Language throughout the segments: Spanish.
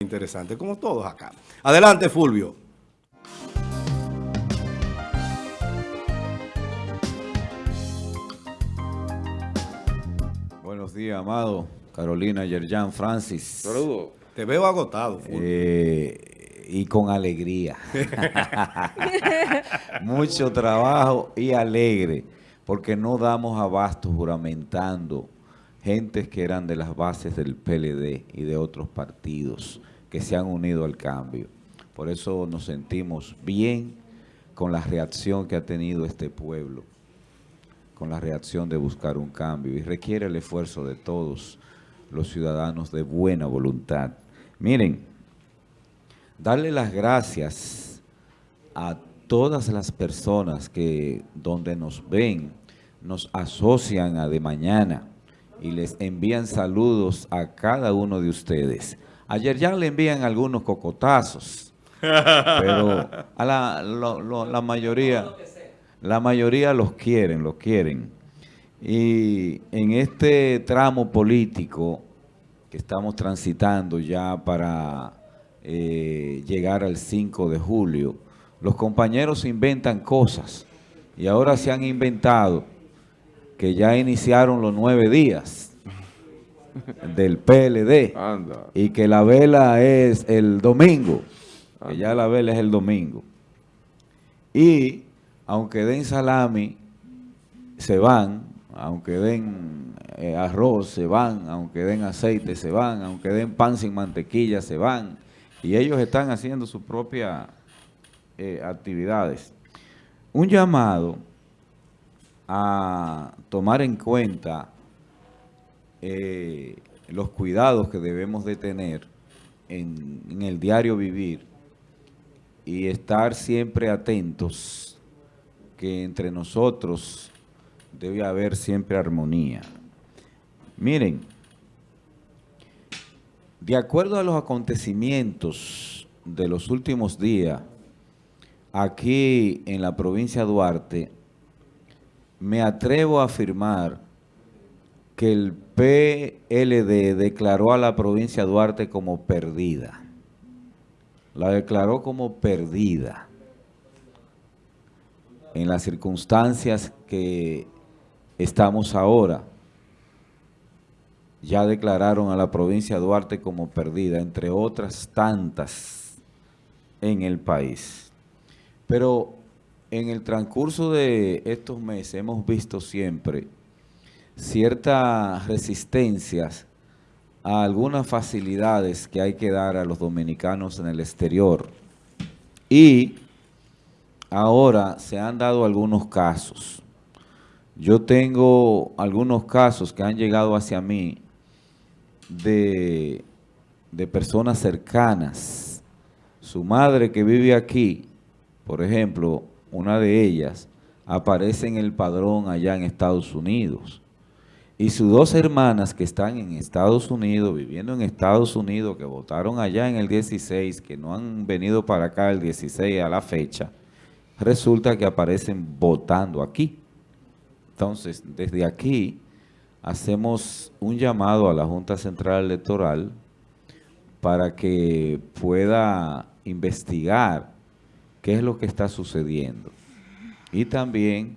interesante, como todos acá. Adelante, Fulvio. Buenos días, amado. Carolina, Yerjan, Francis. Saludos. Te veo agotado. Eh, y con alegría. Mucho trabajo y alegre, porque no damos abasto juramentando gentes que eran de las bases del PLD y de otros partidos que se han unido al cambio. Por eso nos sentimos bien con la reacción que ha tenido este pueblo, con la reacción de buscar un cambio y requiere el esfuerzo de todos los ciudadanos de buena voluntad. Miren, darle las gracias a todas las personas que donde nos ven, nos asocian a de mañana, y les envían saludos a cada uno de ustedes. Ayer ya le envían algunos cocotazos, pero a la, la mayoría, la mayoría los quieren, los quieren. Y en este tramo político que estamos transitando ya para eh, llegar al 5 de julio, los compañeros inventan cosas y ahora se han inventado que ya iniciaron los nueve días del PLD y que la vela es el domingo, que ya la vela es el domingo. Y aunque den salami, se van, aunque den eh, arroz, se van, aunque den aceite, se van, aunque den pan sin mantequilla, se van. Y ellos están haciendo sus propias eh, actividades. Un llamado a tomar en cuenta eh, los cuidados que debemos de tener en, en el diario vivir y estar siempre atentos que entre nosotros debe haber siempre armonía. Miren, de acuerdo a los acontecimientos de los últimos días, aquí en la provincia de Duarte, me atrevo a afirmar que el PLD declaró a la provincia de Duarte como perdida. La declaró como perdida. En las circunstancias que estamos ahora, ya declararon a la provincia de Duarte como perdida, entre otras tantas en el país. Pero en el transcurso de estos meses hemos visto siempre ciertas resistencias a algunas facilidades que hay que dar a los dominicanos en el exterior. Y ahora se han dado algunos casos. Yo tengo algunos casos que han llegado hacia mí de, de personas cercanas. Su madre que vive aquí, por ejemplo, una de ellas, aparece en el padrón allá en Estados Unidos. Y sus dos hermanas que están en Estados Unidos, viviendo en Estados Unidos, que votaron allá en el 16, que no han venido para acá el 16 a la fecha, resulta que aparecen votando aquí. Entonces, desde aquí hacemos un llamado a la Junta Central Electoral para que pueda investigar qué es lo que está sucediendo. Y también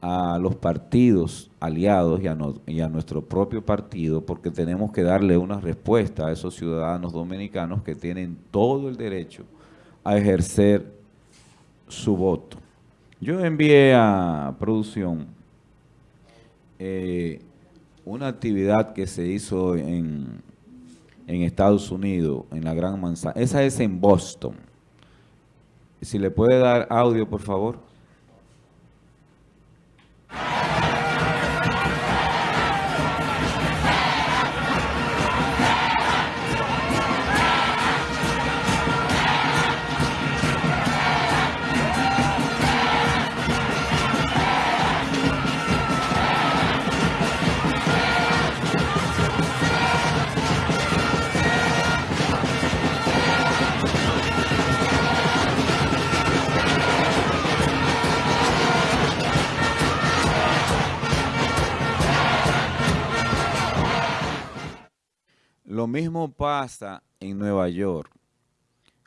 a los partidos aliados y a, nuestro propio partido, porque tenemos que darle una respuesta a esos ciudadanos dominicanos que tienen todo el derecho a ejercer su voto. Yo envié a producción eh, una actividad que se hizo en, en Estados Unidos, en la Gran Manzana. Esa es en Boston si le puede dar audio, por favor. Mismo pasa en Nueva York,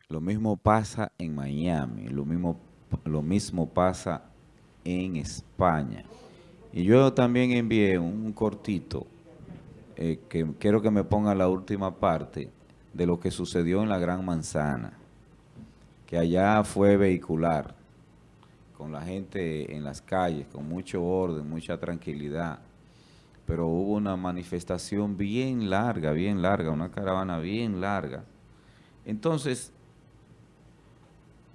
lo mismo pasa en Miami, lo mismo, lo mismo pasa en España. Y yo también envié un cortito, eh, que quiero que me ponga la última parte, de lo que sucedió en la Gran Manzana, que allá fue vehicular, con la gente en las calles, con mucho orden, mucha tranquilidad, pero hubo una manifestación bien larga, bien larga, una caravana bien larga. Entonces,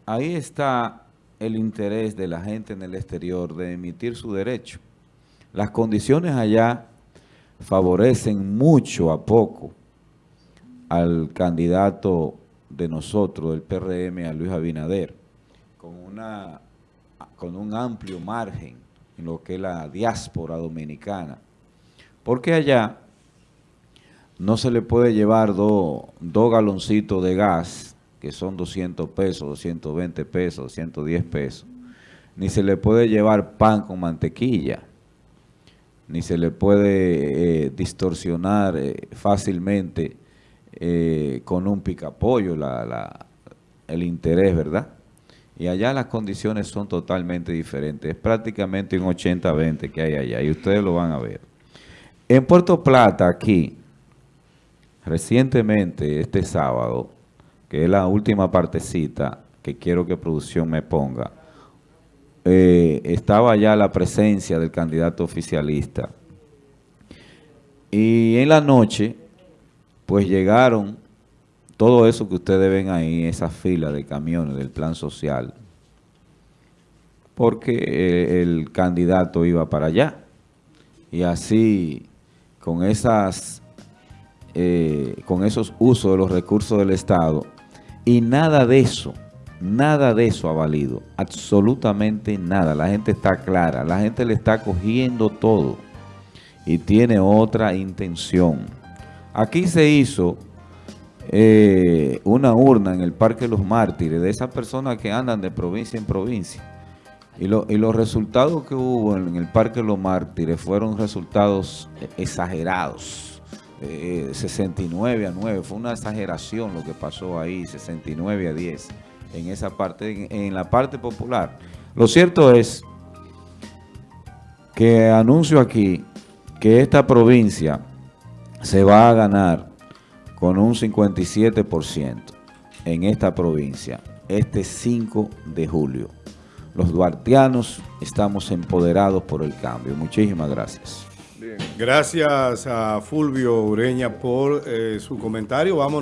ahí está el interés de la gente en el exterior de emitir su derecho. Las condiciones allá favorecen mucho a poco al candidato de nosotros, del PRM, a Luis Abinader, con, una, con un amplio margen en lo que es la diáspora dominicana. Porque allá no se le puede llevar dos galoncitos de gas, que son 200 pesos, 220 pesos, 210 pesos, ni se le puede llevar pan con mantequilla, ni se le puede eh, distorsionar eh, fácilmente eh, con un picapollo el interés, ¿verdad? Y allá las condiciones son totalmente diferentes. Es prácticamente un 80-20 que hay allá y ustedes lo van a ver. En Puerto Plata, aquí, recientemente, este sábado, que es la última partecita que quiero que producción me ponga, eh, estaba ya la presencia del candidato oficialista. Y en la noche pues llegaron todo eso que ustedes ven ahí, esa fila de camiones del plan social, porque el candidato iba para allá. Y así, con, esas, eh, con esos usos de los recursos del Estado, y nada de eso, nada de eso ha valido, absolutamente nada. La gente está clara, la gente le está cogiendo todo y tiene otra intención. Aquí se hizo eh, una urna en el Parque de los Mártires de esas personas que andan de provincia en provincia. Y, los resultados que hubo en el Parque los Mártires fueron resultados exagerados. 69 eh, a 9, fue una exageración lo que pasó ahí, 69 a 10, en esa parte, en la parte popular. Lo cierto es que anuncio aquí que esta provincia se va a ganar con un 57% en esta provincia este 5 de julio. Los duartianos estamos empoderados por el cambio. Muchísimas gracias. Gracias a Fulvio Ureña por eh, su comentario. Vamos